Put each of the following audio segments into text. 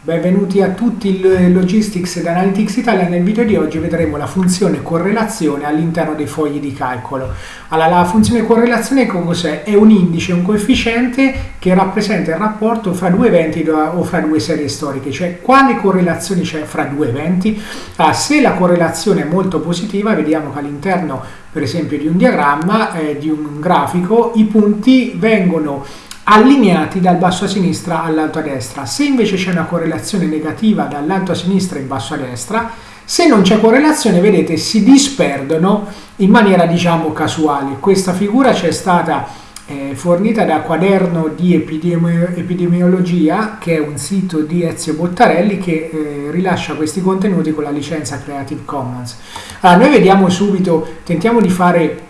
Benvenuti a tutti il Logistics ed Analytics Italia. Nel video di oggi vedremo la funzione correlazione all'interno dei fogli di calcolo. Allora, la funzione correlazione cos'è? È un indice, un coefficiente che rappresenta il rapporto fra due eventi o fra due serie storiche, cioè quale correlazione c'è fra due eventi. Allora, se la correlazione è molto positiva, vediamo che all'interno per esempio di un diagramma, eh, di un grafico, i punti vengono allineati dal basso a sinistra all'alto a destra. Se invece c'è una correlazione negativa dall'alto a sinistra in basso a destra, se non c'è correlazione, vedete, si disperdono in maniera, diciamo, casuale. Questa figura ci è stata eh, fornita da Quaderno di Epidemi Epidemiologia, che è un sito di Ezio Bottarelli che eh, rilascia questi contenuti con la licenza Creative Commons. Allora, noi vediamo subito, tentiamo di fare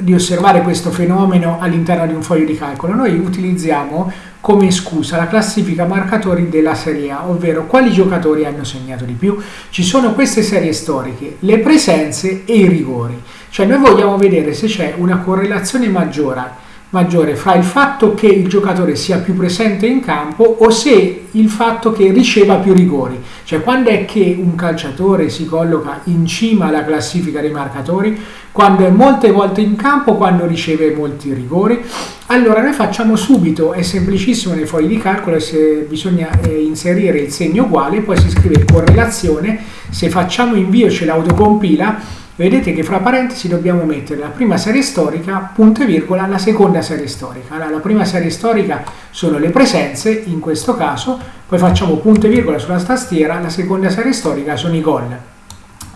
di osservare questo fenomeno all'interno di un foglio di calcolo, noi utilizziamo come scusa la classifica marcatori della Serie A, ovvero quali giocatori hanno segnato di più. Ci sono queste serie storiche, le presenze e i rigori. Cioè noi vogliamo vedere se c'è una correlazione maggiore maggiore fra il fatto che il giocatore sia più presente in campo o se il fatto che riceva più rigori. Cioè quando è che un calciatore si colloca in cima alla classifica dei marcatori? Quando è molte volte in campo, quando riceve molti rigori. Allora noi facciamo subito, è semplicissimo nei fogli di calcolo, se bisogna eh, inserire il segno uguale, poi si scrive correlazione, se facciamo invio ce l'autocompila vedete che fra parentesi dobbiamo mettere la prima serie storica, punto e virgola, la seconda serie storica. Allora, la prima serie storica sono le presenze, in questo caso, poi facciamo punto e virgola sulla tastiera, la seconda serie storica sono i gol.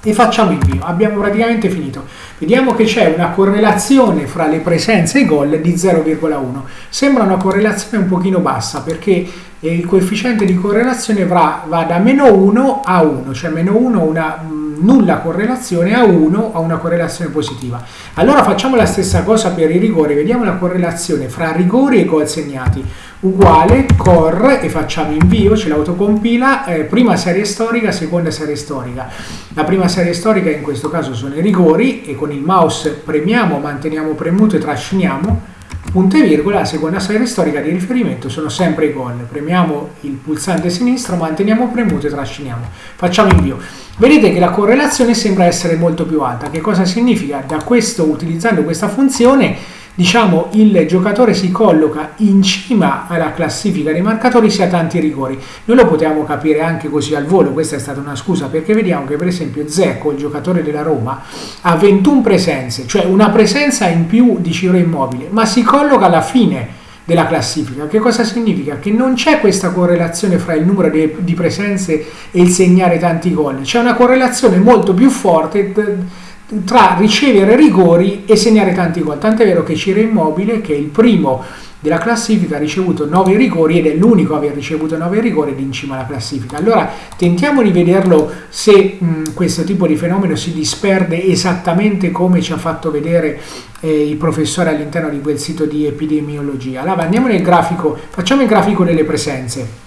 E facciamo invio, abbiamo praticamente finito. Vediamo che c'è una correlazione fra le presenze e i gol di 0,1. Sembra una correlazione un pochino bassa perché il coefficiente di correlazione va, da meno 1 a 1, cioè meno 1 una nulla correlazione a 1 a una correlazione positiva. Allora facciamo la stessa cosa per i rigori, vediamo la correlazione fra rigori e gol segnati. Uguale, cor e facciamo invio, ce l'autocompila, eh, prima serie storica, seconda serie storica. La prima serie storica in questo caso sono i rigori e con il mouse premiamo, manteniamo premuto e trasciniamo punto e virgola, la seconda serie storica di riferimento sono sempre i gol. Premiamo il pulsante sinistro, manteniamo premuto e trasciniamo. Facciamo invio. Vedete che la correlazione sembra essere molto più alta. Che cosa significa? Da questo, utilizzando questa funzione, diciamo il giocatore si colloca in cima alla classifica dei marcatori sia tanti rigori. Noi lo potevamo capire anche così al volo, questa è stata una scusa, perché vediamo che per esempio Zecco, il giocatore della Roma, ha 21 presenze, cioè una presenza in più di Ciro Immobile, ma si colloca alla fine della classifica. Che cosa significa? Che non c'è questa correlazione fra il numero di presenze e il segnare tanti gol, c'è una correlazione molto più forte tra ricevere rigori e segnare tanti gol. Tant'è vero che Ciro Immobile, che è il primo della classifica, ha ricevuto 9 rigori ed è l'unico a aver ricevuto 9 rigori ed in cima alla classifica. Allora tentiamo di vederlo se mh, questo tipo di fenomeno si disperde esattamente come ci ha fatto vedere eh, il professore all'interno di quel sito di epidemiologia. Allora andiamo nel grafico, facciamo il grafico delle presenze.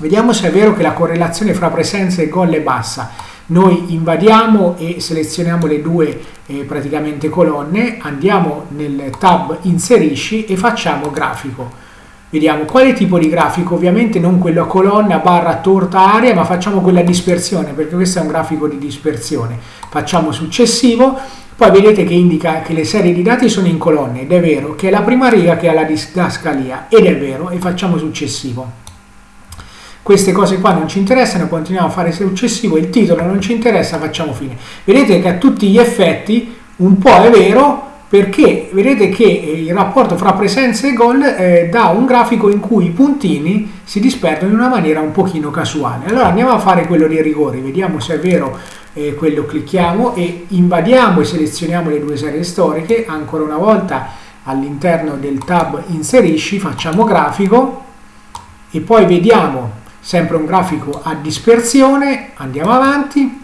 Vediamo se è vero che la correlazione fra presenze e gol è bassa noi invadiamo e selezioniamo le due eh, praticamente colonne, andiamo nel tab inserisci e facciamo grafico. Vediamo quale tipo di grafico, ovviamente non quello a colonna barra torta area, ma facciamo quella dispersione, perché questo è un grafico di dispersione. Facciamo successivo, poi vedete che indica che le serie di dati sono in colonne, ed è vero, che è la prima riga che ha la didascalia, ed è vero, e facciamo successivo queste cose qua non ci interessano, continuiamo a fare successivo, il titolo non ci interessa, facciamo fine. Vedete che a tutti gli effetti un po' è vero, perché vedete che il rapporto fra presenze e gol eh, dà un grafico in cui i puntini si disperdono in una maniera un pochino casuale. Allora andiamo a fare quello dei rigori, vediamo se è vero eh, quello, clicchiamo e invadiamo e selezioniamo le due serie storiche, ancora una volta all'interno del tab inserisci, facciamo grafico e poi vediamo sempre un grafico a dispersione, andiamo avanti,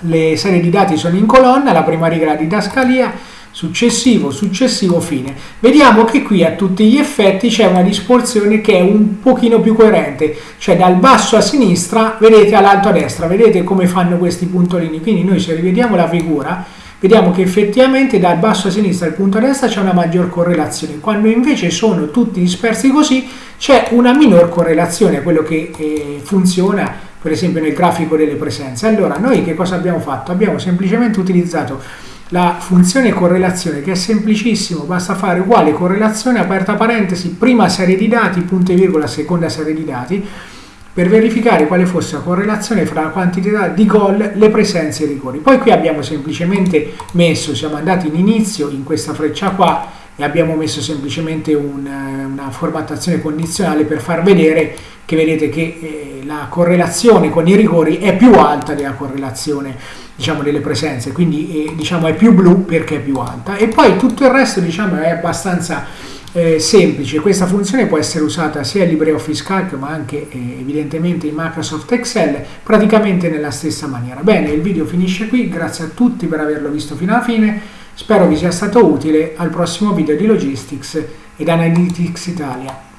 le serie di dati sono in colonna, la prima riga la didascalia, successivo, successivo, fine. Vediamo che qui a tutti gli effetti c'è una disposizione che è un pochino più coerente, cioè dal basso a sinistra, vedete all'alto a destra, vedete come fanno questi puntolini, quindi noi se rivediamo la figura, vediamo che effettivamente dal basso a sinistra al punto a destra c'è una maggior correlazione, quando invece sono tutti dispersi così c'è una minor correlazione, quello che eh, funziona per esempio nel grafico delle presenze. Allora noi che cosa abbiamo fatto? Abbiamo semplicemente utilizzato la funzione correlazione che è semplicissimo, basta fare uguale correlazione, aperta parentesi, prima serie di dati, punto e virgola, seconda serie di dati, per verificare quale fosse la correlazione fra la quantità di gol, le presenze e i rigori. Poi qui abbiamo semplicemente messo, siamo andati in inizio in questa freccia qua e abbiamo messo semplicemente un, una formattazione condizionale per far vedere che vedete che eh, la correlazione con i rigori è più alta della correlazione diciamo, delle presenze, quindi eh, diciamo, è più blu perché è più alta e poi tutto il resto diciamo, è abbastanza eh, semplice. Questa funzione può essere usata sia in LibreOffice Calc ma anche eh, evidentemente in Microsoft Excel praticamente nella stessa maniera. Bene, il video finisce qui, grazie a tutti per averlo visto fino alla fine, spero vi sia stato utile al prossimo video di Logistics ed Analytics Italia.